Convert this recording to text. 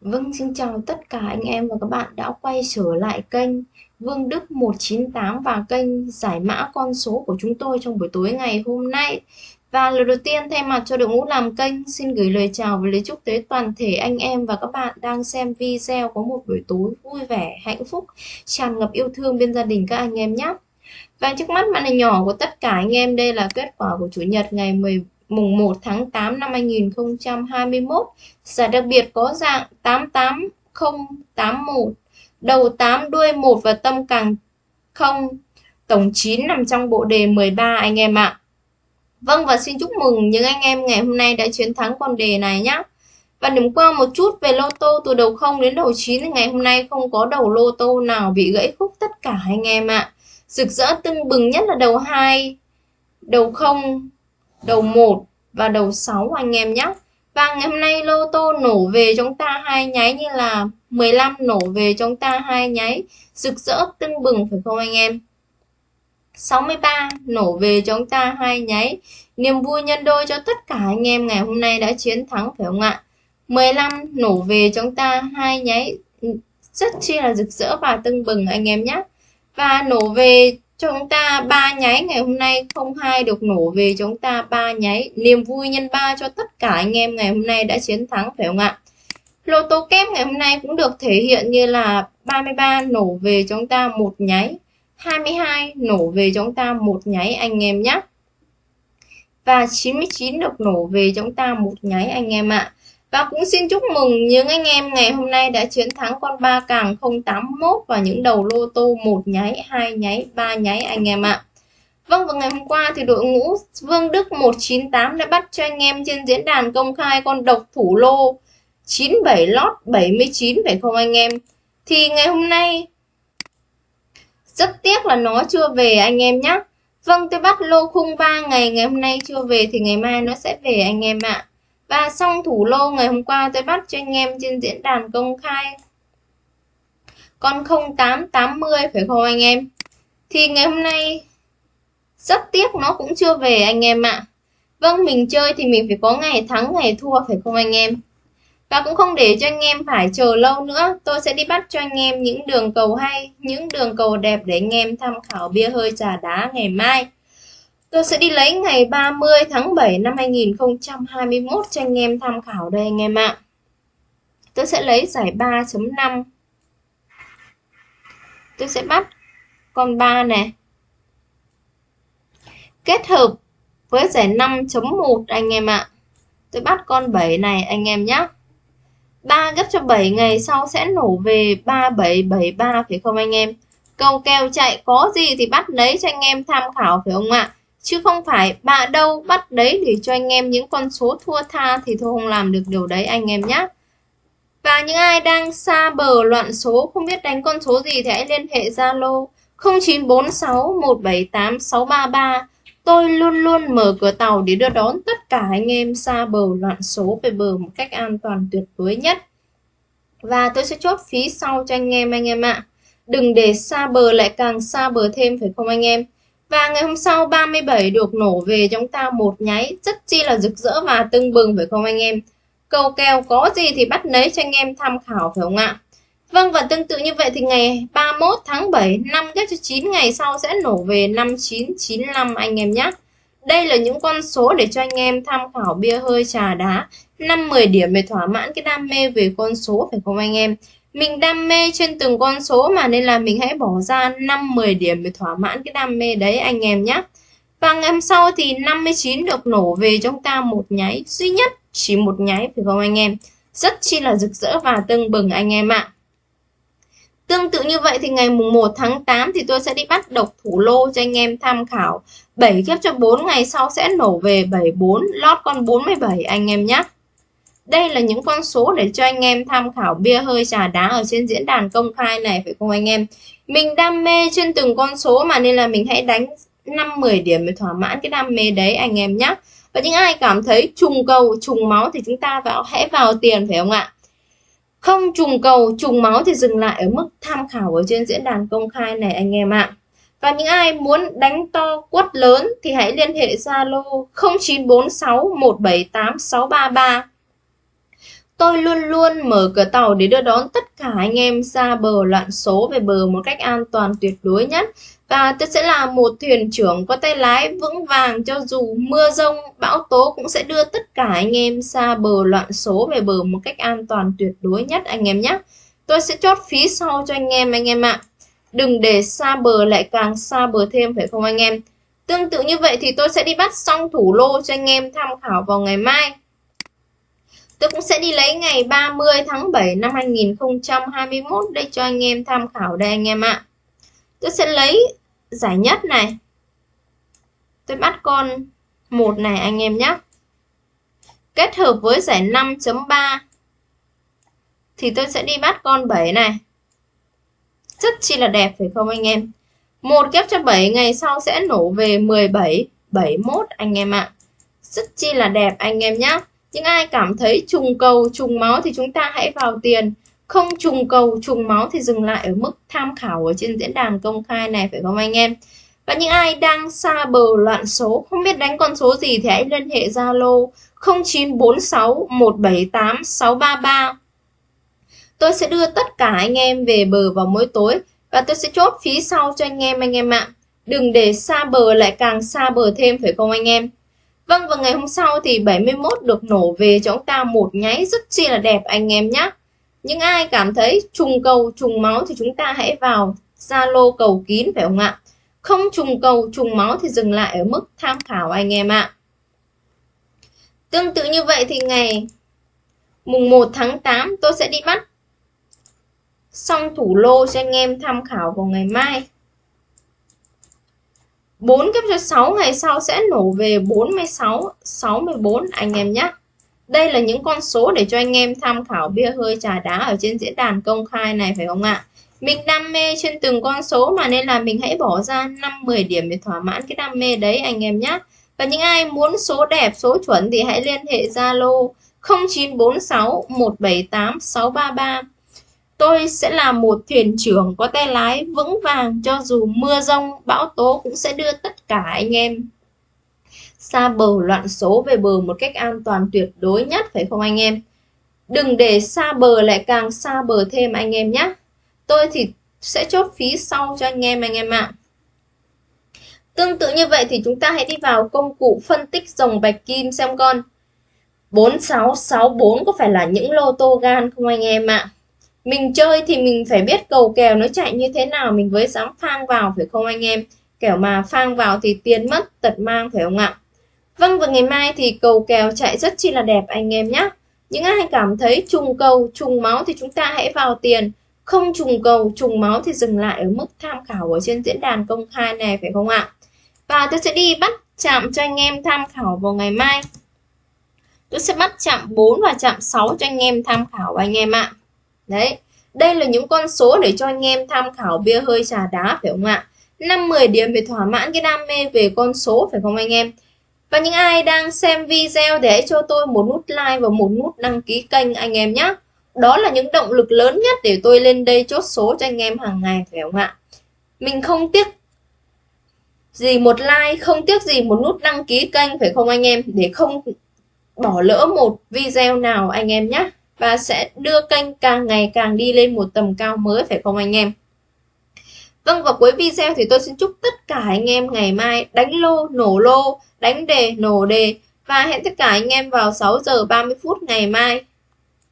Vâng, xin chào tất cả anh em và các bạn đã quay trở lại kênh Vương Đức 198 và kênh giải mã con số của chúng tôi trong buổi tối ngày hôm nay. Và lời đầu tiên thay mặt cho đội ngũ làm kênh xin gửi lời chào và lời chúc tới toàn thể anh em và các bạn đang xem video có một buổi tối vui vẻ, hạnh phúc, tràn ngập yêu thương bên gia đình các anh em nhé. Và trước mắt màn hình nhỏ của tất cả anh em đây là kết quả của Chủ nhật ngày 10 mùng 1 tháng 8 năm 2021. Giải đặc biệt có dạng 88081, đầu 8 đuôi 1 và tâm càng 0, tổng 9 nằm trong bộ đề 13 anh em ạ. Vâng và xin chúc mừng những anh em ngày hôm nay đã chiến thắng con đề này nhé. Và điểm qua một chút về lô tô từ đầu 0 đến đầu 9 ngày hôm nay không có đầu lô tô nào bị gãy khúc tất cả anh em ạ. Rực rỡ tưng bừng nhất là đầu 2, đầu 0, đầu 1 và đầu 6 anh em nhé. Và ngày hôm nay lô tô nổ về chúng ta hai nháy như là 15 nổ về chúng ta hai nháy rực rỡ, tưng bừng, phải không anh em? 63 nổ về chúng ta hai nháy niềm vui nhân đôi cho tất cả anh em ngày hôm nay đã chiến thắng, phải không ạ? 15 nổ về chúng ta hai nháy rất chi là rực rỡ và tưng bừng anh em nhé. Và nổ về chúng ta ba nháy ngày hôm nay không hai được nổ về, chúng ta ba nháy. Niềm vui nhân ba cho tất cả anh em ngày hôm nay đã chiến thắng, phải không ạ? Lô tô kép ngày hôm nay cũng được thể hiện như là 33 nổ về chúng ta một nháy. 22 nổ về chúng ta một nháy anh em nhé. Và 99 được nổ về chúng ta một nháy anh em ạ và cũng xin chúc mừng những anh em ngày hôm nay đã chiến thắng con ba càng 081 và những đầu lô tô một nháy, hai nháy, ba nháy anh em ạ. Vâng và ngày hôm qua thì đội ngũ Vương Đức 198 đã bắt cho anh em trên diễn đàn công khai con độc thủ lô 97 lót 79 phải không anh em? Thì ngày hôm nay rất tiếc là nó chưa về anh em nhé. Vâng tôi bắt lô khung 3 ngày ngày hôm nay chưa về thì ngày mai nó sẽ về anh em ạ. Và xong thủ lô ngày hôm qua tôi bắt cho anh em trên diễn đàn công khai con 0880 phải không anh em? Thì ngày hôm nay rất tiếc nó cũng chưa về anh em ạ. Vâng, mình chơi thì mình phải có ngày thắng ngày thua phải không anh em? Và cũng không để cho anh em phải chờ lâu nữa, tôi sẽ đi bắt cho anh em những đường cầu hay, những đường cầu đẹp để anh em tham khảo bia hơi trà đá ngày mai. Tôi sẽ đi lấy ngày 30 tháng 7 năm 2021 cho anh em tham khảo đây anh em ạ. Tôi sẽ lấy giải 3.5. Tôi sẽ bắt con 3 này. Kết hợp với giải 5.1 anh em ạ. Tôi bắt con 7 này anh em nhé. 3 gấp cho 7 ngày sau sẽ nổ về 3773 phải không anh em? Câu kèo chạy có gì thì bắt lấy cho anh em tham khảo phải không ạ? Chứ không phải, bà đâu bắt đấy để cho anh em những con số thua tha thì tôi không làm được điều đấy anh em nhé và những ai đang xa bờ loạn số, không biết đánh con số gì thì hãy liên hệ Zalo 0946 178 633 tôi luôn luôn mở cửa tàu để đưa đón tất cả anh em xa bờ loạn số về bờ một cách an toàn tuyệt đối nhất. Và tôi sẽ chốt phí sau cho anh em anh em ạ. Đừng để xa bờ lại càng xa bờ thêm, phải không anh em? Và ngày hôm sau 37 được nổ về chúng ta một nháy rất chi là rực rỡ và tưng bừng, phải không anh em? Cầu kèo có gì thì bắt lấy cho anh em tham khảo, phải không ạ? Vâng và tương tự như vậy thì ngày 31 tháng 7 năm ghép cho 9 ngày sau sẽ nổ về 5995 anh em nhé. Đây là những con số để cho anh em tham khảo bia hơi trà đá 5-10 điểm để thỏa mãn cái đam mê về con số, phải không anh em? Mình đam mê trên từng con số mà nên là mình hãy bỏ ra 5-10 điểm để thỏa mãn cái đam mê đấy, anh em nhé và ngày hôm sau thì 59 được nổ về chúng ta một nháy duy nhất. Chỉ một nháy, phải không anh em? Rất chi là rực rỡ và tưng bừng anh em ạ. Tương tự như vậy thì ngày mùng 1 tháng 8 thì tôi sẽ đi bắt độc thủ lô cho anh em tham khảo. 7 kiếp cho 4 ngày sau sẽ nổ về 74 lót con 47 anh em nhé đây là những con số để cho anh em tham khảo bia hơi trà đá ở trên diễn đàn công khai này phải không anh em? Mình đam mê trên từng con số mà nên là mình hãy đánh 5-10 điểm để thỏa mãn cái đam mê đấy anh em nhé. Và những ai cảm thấy trùng cầu, trùng máu thì chúng ta vào hãy vào tiền phải không ạ? Không trùng cầu, trùng máu thì dừng lại ở mức tham khảo ở trên diễn đàn công khai này anh em ạ. Và những ai muốn đánh to quất lớn thì hãy liên hệ Zalo 0946 178 633 Tôi luôn luôn mở cửa tàu để đưa đón tất cả anh em ra bờ loạn số về bờ một cách an toàn tuyệt đối nhất. Và tôi sẽ là một thuyền trưởng có tay lái vững vàng cho dù mưa rông, bão tố cũng sẽ đưa tất cả anh em ra bờ loạn số về bờ một cách an toàn tuyệt đối nhất anh em nhé. Tôi sẽ chốt phí sau cho anh em anh em ạ. Đừng để xa bờ lại càng xa bờ thêm phải không anh em? Tương tự như vậy thì tôi sẽ đi bắt xong thủ lô cho anh em tham khảo vào ngày mai. Tôi cũng sẽ đi lấy ngày 30 tháng 7 năm 2021 đây cho anh em tham khảo đây anh em ạ. Tôi sẽ lấy giải nhất này. Tôi bắt con một này anh em nhé. Kết hợp với giải 5.3 thì tôi sẽ đi bắt con 7 này. Rất chi là đẹp phải không anh em? Một kép cho 7 ngày sau sẽ nổ về 17, 71 anh em ạ. Rất chi là đẹp anh em nhé. Những ai cảm thấy trùng cầu, trùng máu thì chúng ta hãy vào tiền. Không trùng cầu, trùng máu thì dừng lại ở mức tham khảo ở trên diễn đàn công khai này phải không anh em? Và những ai đang xa bờ loạn số, không biết đánh con số gì thì hãy liên hệ Zalo 0946 178 633. Tôi sẽ đưa tất cả anh em về bờ vào mỗi tối và tôi sẽ chốt phí sau cho anh em anh em ạ. Đừng để xa bờ lại càng xa bờ thêm phải không anh em? Vâng và ngày hôm sau thì 71 được nổ về cho chúng ta một nháy rất chi là đẹp, anh em nhé. Những ai cảm thấy trùng cầu, trùng máu thì chúng ta hãy vào Zalo cầu kín, phải không ạ? Không trùng cầu, trùng máu thì dừng lại ở mức tham khảo, anh em ạ. Tương tự như vậy thì ngày mùng 1 tháng 8 tôi sẽ đi bắt xong thủ lô cho anh em tham khảo vào ngày mai. 4 kép cho 6 ngày sau sẽ nổ về 46, 64 anh em nhé. Đây là những con số để cho anh em tham khảo bia hơi trà đá ở trên diễn đàn công khai này phải không ạ? Mình đam mê trên từng con số mà nên là mình hãy bỏ ra 5-10 điểm để thỏa mãn cái đam mê đấy anh em nhé. Và những ai muốn số đẹp, số chuẩn thì hãy liên hệ Zalo 0946 178 633. Tôi sẽ là một thuyền trưởng có tay lái vững vàng cho dù mưa rông, bão tố cũng sẽ đưa tất cả anh em xa bờ loạn số về bờ một cách an toàn tuyệt đối nhất phải không anh em? Đừng để xa bờ lại càng xa bờ thêm anh em nhé. Tôi thì sẽ chốt phí sau cho anh em anh em ạ. Tương tự như vậy thì chúng ta hãy đi vào công cụ phân tích dòng bạch kim xem con. 4664 có phải là những lô tô gan không anh em ạ? Mình chơi thì mình phải biết cầu kèo nó chạy như thế nào mình mới dám phang vào phải không anh em? Kẻo mà phang vào thì tiền mất tật mang phải không ạ? Vâng và ngày mai thì cầu kèo chạy rất chi là đẹp anh em nhé. Những ai cảm thấy trùng cầu, trùng máu thì chúng ta hãy vào tiền. Không trùng cầu, trùng máu thì dừng lại ở mức tham khảo ở trên diễn đàn công khai này phải không ạ? Và tôi sẽ đi bắt chạm cho anh em tham khảo vào ngày mai. Tôi sẽ bắt chạm 4 và chạm 6 cho anh em tham khảo anh em ạ. Đấy, đây là những con số để cho anh em tham khảo bia hơi trà đá phải không ạ? 5-10 điểm để thỏa mãn cái đam mê về con số phải không anh em? Và những ai đang xem video thì hãy cho tôi một nút like và một nút đăng ký kênh anh em nhé. Đó là những động lực lớn nhất để tôi lên đây chốt số cho anh em hàng ngày phải không ạ? Mình không tiếc gì một like, không tiếc gì một nút đăng ký kênh phải không anh em? Để không bỏ lỡ một video nào anh em nhé. Và sẽ đưa kênh càng ngày càng đi lên một tầm cao mới phải không anh em? Vâng và cuối video thì tôi xin chúc tất cả anh em ngày mai đánh lô, nổ lô, đánh đề, nổ đề và hẹn tất cả anh em vào 6 giờ 30 phút ngày mai